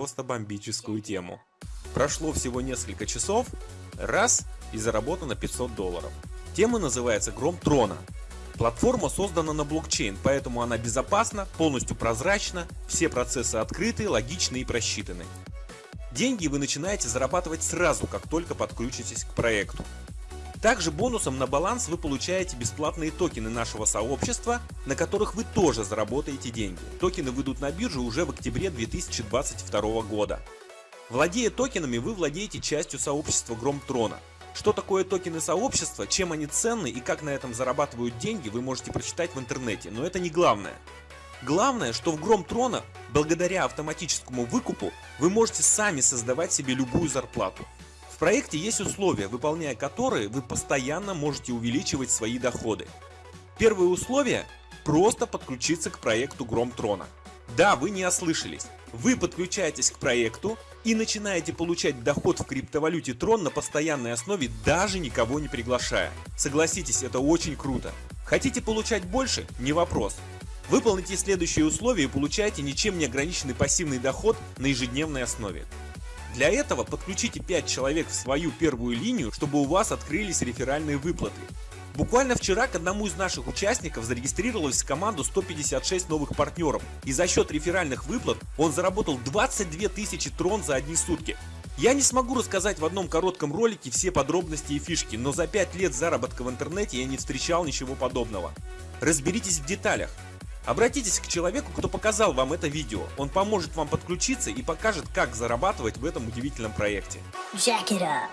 просто бомбическую тему. Прошло всего несколько часов, раз и заработано 500 долларов. Тема называется «Гром трона». Платформа создана на блокчейн, поэтому она безопасна, полностью прозрачна, все процессы открыты, логичны и просчитаны. Деньги вы начинаете зарабатывать сразу, как только подключитесь к проекту. Также бонусом на баланс вы получаете бесплатные токены нашего сообщества, на которых вы тоже заработаете деньги. Токены выйдут на биржу уже в октябре 2022 года. Владея токенами, вы владеете частью сообщества Громтрона. Что такое токены сообщества, чем они ценны и как на этом зарабатывают деньги, вы можете прочитать в интернете, но это не главное. Главное, что в Гром Трона, благодаря автоматическому выкупу, вы можете сами создавать себе любую зарплату проекте есть условия, выполняя которые вы постоянно можете увеличивать свои доходы. Первое условие – просто подключиться к проекту Гром Трона. Да, вы не ослышались. Вы подключаетесь к проекту и начинаете получать доход в криптовалюте Трон на постоянной основе, даже никого не приглашая. Согласитесь, это очень круто. Хотите получать больше? Не вопрос. Выполните следующие условия и получаете ничем не ограниченный пассивный доход на ежедневной основе. Для этого подключите 5 человек в свою первую линию, чтобы у вас открылись реферальные выплаты. Буквально вчера к одному из наших участников зарегистрировалось в команду 156 новых партнеров, и за счет реферальных выплат он заработал 22 тысячи трон за одни сутки. Я не смогу рассказать в одном коротком ролике все подробности и фишки, но за 5 лет заработка в интернете я не встречал ничего подобного. Разберитесь в деталях. Обратитесь к человеку, кто показал вам это видео. Он поможет вам подключиться и покажет, как зарабатывать в этом удивительном проекте. Jack it up.